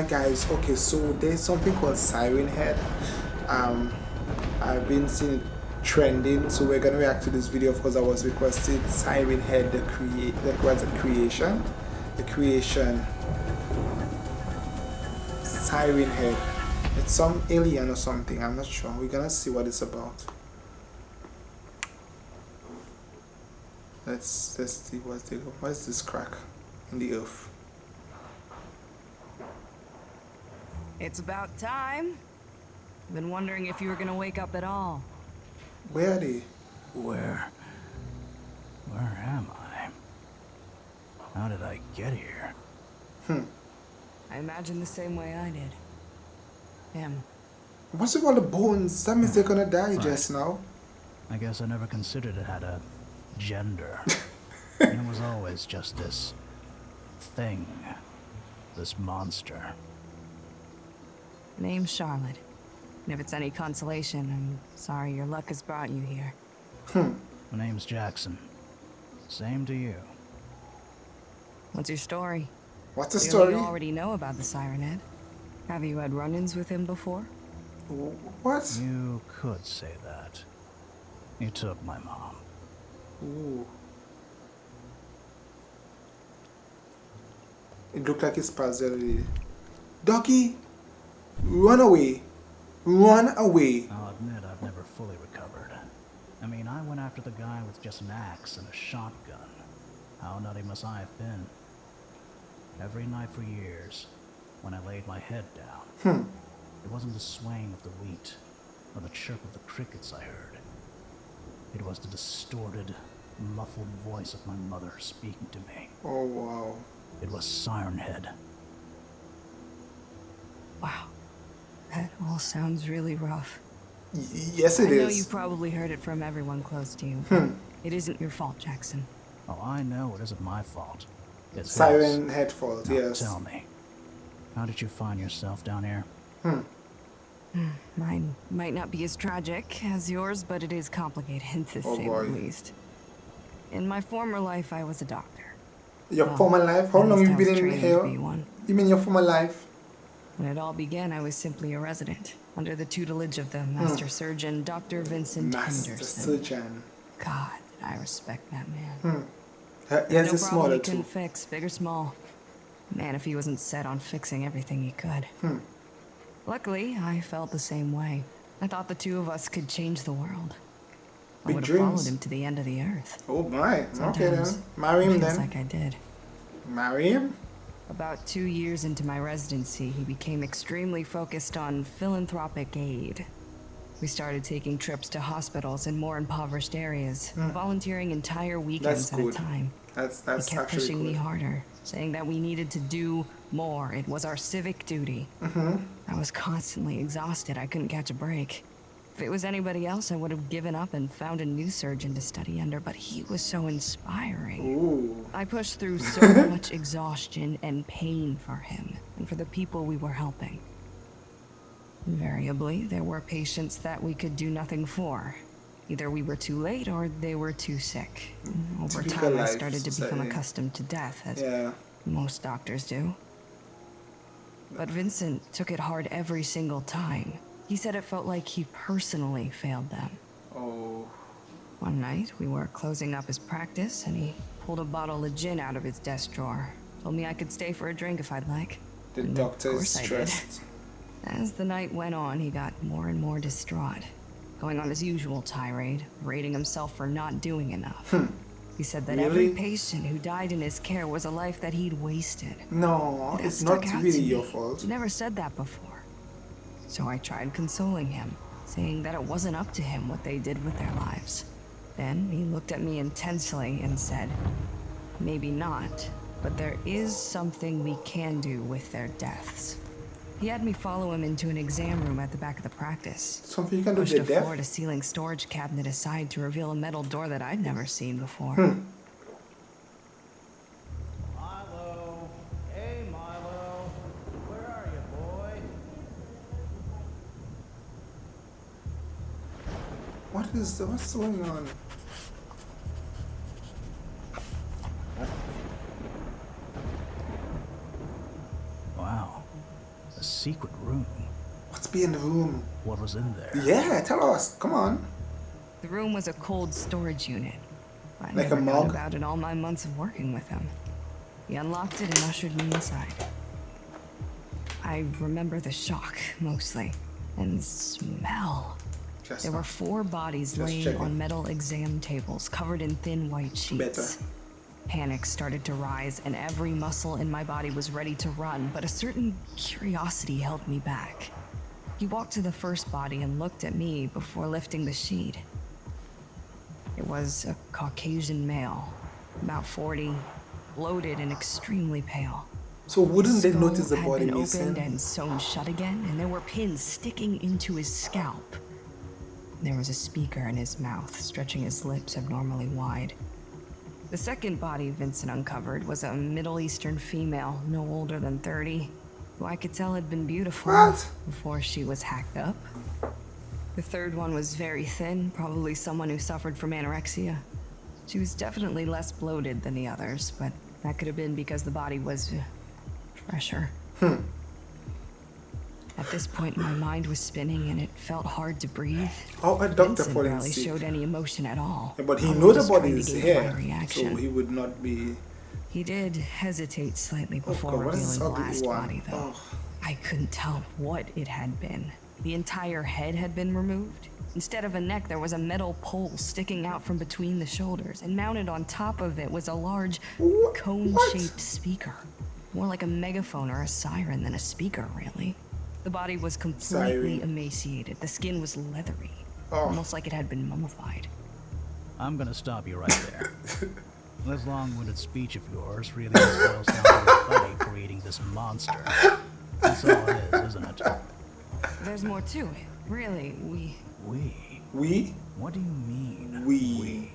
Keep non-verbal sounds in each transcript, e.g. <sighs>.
hi guys. Okay so there's something called siren head. Um i've been seeing it trending so we're gonna react to this video. Because i was requested siren head the create that was a creation the creation. Siren head. It's some alien or something. I'm not sure. We're gonna see what it's about. Let's let's see what's what is this crack in the earth It's about time. Been wondering if you were gonna wake up at all. Where are they? Where... Where am I? How did I get here? Hmm. I imagine the same way I did. Him. What's with all the bones? That means they're gonna die Right. just now. I guess I never considered it had a gender. <laughs> it was always just this thing. This monster. Name's Charlotte. And if it's any consolation, I'm sorry your luck has brought you here. Hmm. My name's Jackson. Same to you. What's your story? What's the Clearly story? You already know about the Siren Head. Have you had run-ins with him before? What? You could say that. You took my mom. Ooh. It looked like it's puzzle. Ducky, run away. Run away. I'll admit I've never fully recovered. I mean, I went after the guy with just an axe and a shotgun. How nutty must I have been? Every night for years, when I laid my head down, Hmm. it wasn't the swaying of the wheat or the chirp of the crickets I heard. It was the distorted, muffled voice of my mother speaking to me. Oh wow. It was Siren Head. Wow. That all sounds really rough. Y- yes, it I know you probably heard it from everyone close to you. Hmm. It isn't your fault, Jackson. Oh, I know it isn't my fault. It's his. Siren head fault. Now Yes. tell me, how did you find yourself down here? Hmm. Mine might not be as tragic as yours, but it is complicated <laughs> to Oh, say boy. the least. In my former life, I was a doctor. Your Well, former life. How long least you been in trained to here? be. You mean your former life? When it all began, I was simply a resident, under the tutelage of Hmm. the master surgeon, Dr. Vincent Master Henderson. surgeon. God, I respect that man. Hmm. Uh, He has no a smaller he couldn't too. fix, big or small. Man, if he wasn't set on fixing everything he could. Hmm. Luckily, I felt the same way. I thought the two of us could change the world. I Big would have followed him to the end of the earth. Oh my. Okay Sometimes then. Marry him then. like I did. Marry him. About two years into my residency, he became extremely focused on philanthropic aid. We started taking trips to hospitals in more impoverished areas, volunteering entire weekends at a Hmm. good. time. That's He kept actually pushing me harder, saying that we needed to do more. It was our civic duty. Mm-hmm. I was constantly exhausted. I couldn't catch a break. If it was anybody else, I would have given up and found a new surgeon to study under, but he was so inspiring. Ooh. I pushed through so <laughs> much exhaustion and pain for him and for the people we were helping. Invariably, there were patients that we could do nothing for. Either we were too late or they were too sick. Mm-hmm. Over Typical time, I started to become accustomed to death, as Yeah. most doctors do. But Vincent took it hard every single time. He said it felt like he personally failed them. Oh. One night, we were closing up his practice, and he pulled a bottle of gin out of his desk drawer. Told me I could stay for a drink if I'd like. The And doctor is course I did. stressed. <laughs> As the night went on, he got more and more distraught, going on his usual tirade, rating himself for not doing enough. He said that every Hmm. Patient who died in his care was a life that he'd wasted. No, That it's not really your fault. He never said that before. So I tried consoling him, saying that it wasn't up to him what they did with their lives. Then he looked at me intensely and said, Maybe not, but there is something we can do with their deaths. He had me follow him into an exam room at the back of the practice. Something you can do Pushed with a death. floor to ceiling storage cabinet aside to reveal a metal door that I'd never seen before. Hmm. What is what's going on? Wow. A secret room. What's being the room? What was in there? Yeah, tell us. Come on. The room was a cold storage unit. I Like a never mug? known about it all my months of working with him. He unlocked it and ushered me inside. I remember the shock, mostly. And the smell. Just There were four bodies laying checking. on metal exam tables covered in thin white sheets. Better. Panic started to rise, and every muscle in my body was ready to run, but a certain curiosity held me back. He walked to the first body and looked at me before lifting the sheet. It was a Caucasian male, about 40, bloated and extremely pale. So wouldn't they notice the had body been missing? opened and sewn shut again, and there were pins sticking into his scalp. There was a speaker in his mouth, stretching his lips abnormally wide. The second body Vincent uncovered was a Middle Eastern female, no older than 30, who I could tell had been beautiful What? before she was hacked up. The third one was very thin, probably someone who suffered from anorexia. She was definitely less bloated than the others, but that could have been because the body was fresher. At this point, my mind was spinning and it felt hard to breathe. How a doctor Vincent barely showed any emotion at all. Yeah, but he Probably know the body is here, so he would not be. He did hesitate slightly Oh before God, revealing the last one? body, though. Oh. I couldn't tell what it had been. The entire head had been removed. Instead of a neck, there was a metal pole sticking out from between the shoulders, and mounted on top of it was a large cone-shaped speaker. More like a megaphone or a siren than a speaker, really. The body was completely Siren. emaciated. The skin was leathery, Oh. almost like it had been mummified. I'm gonna stop you right there. <laughs> this long-winded speech of yours really just boils down to your buddy creating this monster. That's all it is, isn't it? There's more to it. Really, we We? We? What do you mean? We.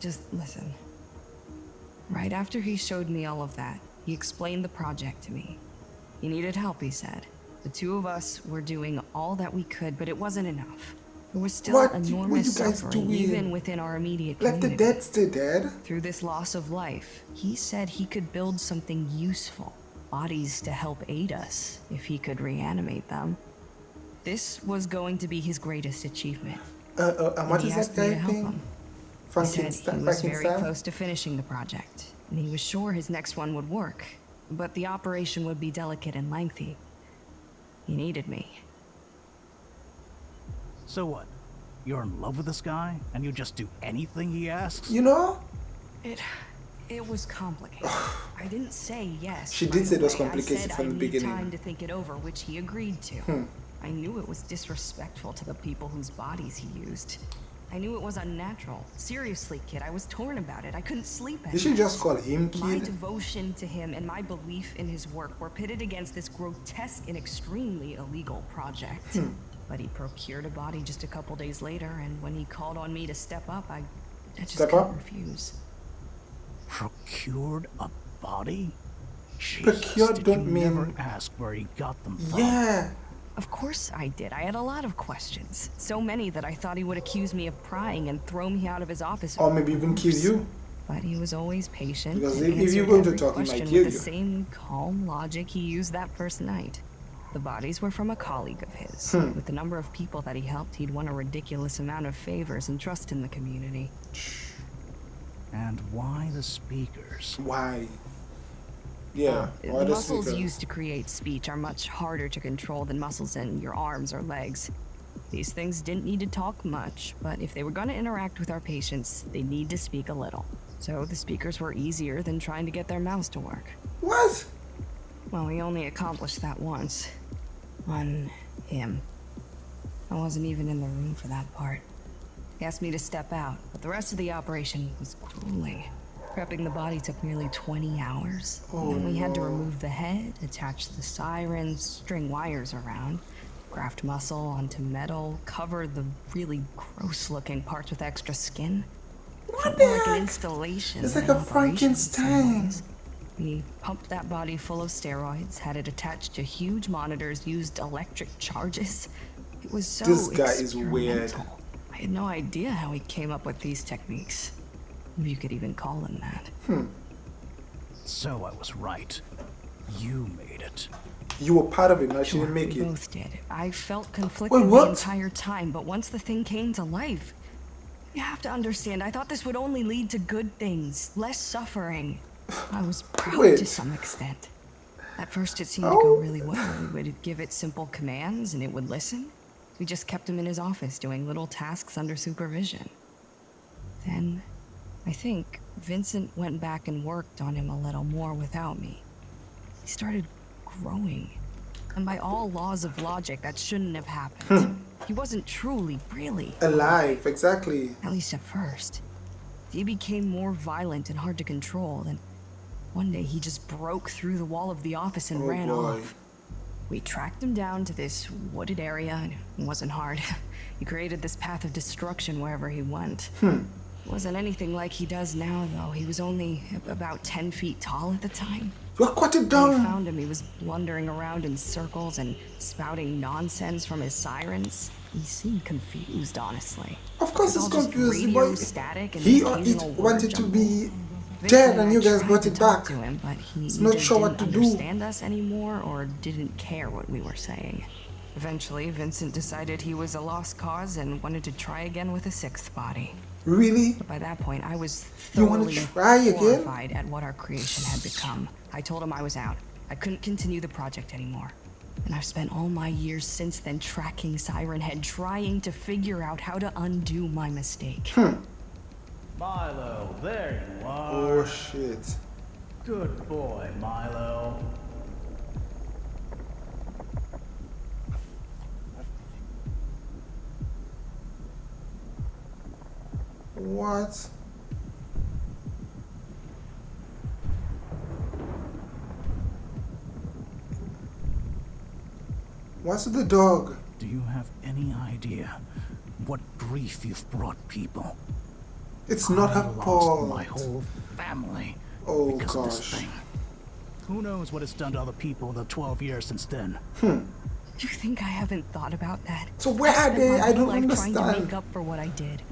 Just listen. Right after he showed me all of that, he explained the project to me. He needed help, he said. The two of us were doing all that we could, but it wasn't enough. There was still What? Enormous suffering, doing? even within our immediate Let the dead stay dead. Through this loss of life, he said he could build something useful, bodies to help aid us, if he could reanimate them. This was going to be his greatest achievement. Uh, uh, and what is that asked me to guy thing? him. He said Frankenstein. he was very close to finishing the project, and he was sure his next one would work, but the operation would be delicate and lengthy. He needed me. So what? You're in love with this guy, and you just do anything he asks? You know, It, it was complicated. <sighs> I didn't say yes. She did say it was complicated from I the need beginning. time to think it over, which he agreed to. Hmm. I knew it was disrespectful to the people whose bodies he used. I knew it was unnatural. Seriously, kid, I was torn about it. I couldn't sleep at you should night. just call him kid? My devotion to him and my belief in his work were pitted against this grotesque and extremely illegal project. Hmm. But he procured a body just a couple days later, and when he called on me to step up, I, I just Step couldn't up? refuse. Procured a body? Jesus, Procured did don't you mean- never ask where he got them from? Yeah. Of course I did. I had a lot of questions. So many that I thought he would accuse me of prying and throw me out of his office. Or maybe even kill you. But he was always patient. Because and if- if you're answered going to every talk, he might question kill with you. the same calm logic he used that first night. The bodies were from a colleague of his. Hmm. With the number of people that he helped, he'd won a ridiculous amount of favors and trust in the community. And why the speakers? Why? Yeah. The muscles speaker? used to create speech are much harder to control than muscles in your arms or legs. These things didn't need to talk much, but if they were going to interact with our patients, they need to speak a little. So the speakers were easier than trying to get their mouths to work. What? Well, we only accomplished that once. On him. I wasn't even in the room for that part. He asked me to step out, but the rest of the operation was grueling. Prepping the body took nearly 20 hours. Oh, and we had to remove the head, attach the sirens, string wires around, graft muscle onto metal, cover the really gross looking parts with extra skin. What the like an installation. It's like a operation in some Frankenstein. We pumped that body full of steroids, had it attached to huge monitors, used electric charges. It was so This guy is weird. I had no idea how he came up with these techniques. If you could even call him that. Hmm. So I was right. You made it. You were part of it, now she Sure, didn't make we it. both did. I felt conflicted Wait, what? the entire time, but once the thing came to life, you have to understand, I thought this would only lead to good things, less suffering. I was <sighs> proud Wait. to some extent. At first, it seemed to go Oh. really well. We would give it simple commands and it would listen. We just kept him in his office doing little tasks under supervision. Then, I think, Vincent went back and worked on him a little more without me. He started growing. And by all laws of logic, that shouldn't have happened. Hmm. he wasn't truly, really, Alive, exactly. at least at first. He became more violent and hard to control, and one day he just broke through the wall of the office and Oh, ran boy. off. We tracked him down to this wooded area, and it wasn't hard. <laughs> he created this path of destruction wherever he went. Hmm. Wasn't anything like he does now, though. He was only about 10 feet tall at the time. You cut it When we down. found him, he was blundering around in circles and spouting nonsense from his sirens. He seemed confused, honestly. Of course he's confused. Boy, static and he wanted to be dead and you guys brought it back. Him, but he He's not sure what to didn't do. understand us anymore or didn't care what we were saying. Eventually, Vincent decided he was a lost cause and wanted to try again with a sixth body. Really? By that point, I was You wanna thoroughly try again? horrified at what our creation had become. I told him I was out. I couldn't continue the project anymore. And I've spent all my years since then tracking Siren Head, trying to figure out how to undo my mistake. Hmm. Milo, there you are. Oh shit. Good boy, Milo. What? What's with the dog? Do you have any idea what grief you've brought people? It's not I her lost fault. my whole family Oh because of this gosh. thing. Who knows what it's done to other people in the 12 years since then? Hmm. You think I haven't thought about that? So where are Spent they? I don't life trying to make up for what I did.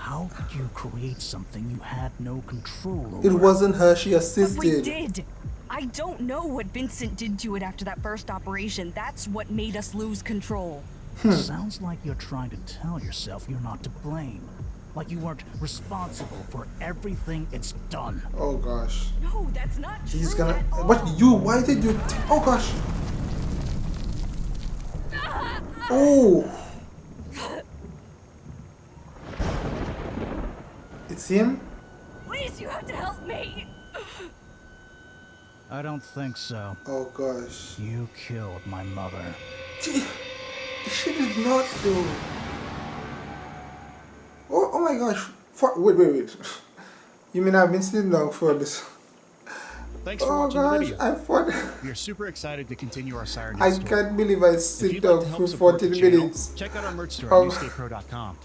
How could you create something you had no control over? It wasn't her, she But we did. I don't know what Vincent did to it after that first operation. That's what made us lose control. Hmm. Sounds like you're trying to tell yourself you're not to blame. Like you weren't responsible for everything it's done. Oh gosh. No, that's not true. He's gonna. at all. What you? Why did you? T- oh gosh. <laughs> Oh. Him. Please, you have to help me. I don't think so. Oh gosh. You killed my mother. She, she did not do. Oh, oh my gosh. For, wait, wait, wait. You mean I've been sitting down for this? Thanks for Oh watching the gosh, video. I thought. We are super excited to continue our Siren I Head story. can't believe I If sit you'd like down for help support the 14 channel, minutes. check out our merch store of- at oh. newstatepro.com.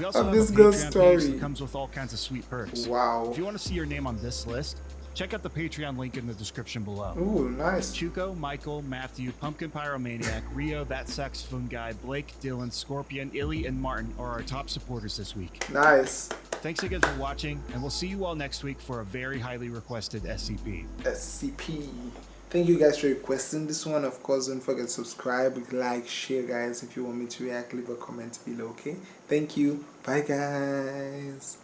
We also of this girl's story. comes with all kinds of sweet perks. Wow. If you want to see your name on this list, check out the Patreon link in the description below. Ooh, nice. Chuko, Michael, Matthew, Pumpkin Pyromaniac, Rio, That Saxophone Guy, Blake, Dylan, Scorpion, Illy, and Martin are our top supporters this week. Nice. Thanks again for watching, and we'll see you all next week for a very highly requested SCP. SCP. Thank you guys for requesting this one. Of course, don't forget to subscribe, like, share, guys. If you want me to react, leave a comment below. Okay. Thank you. Bye, guys.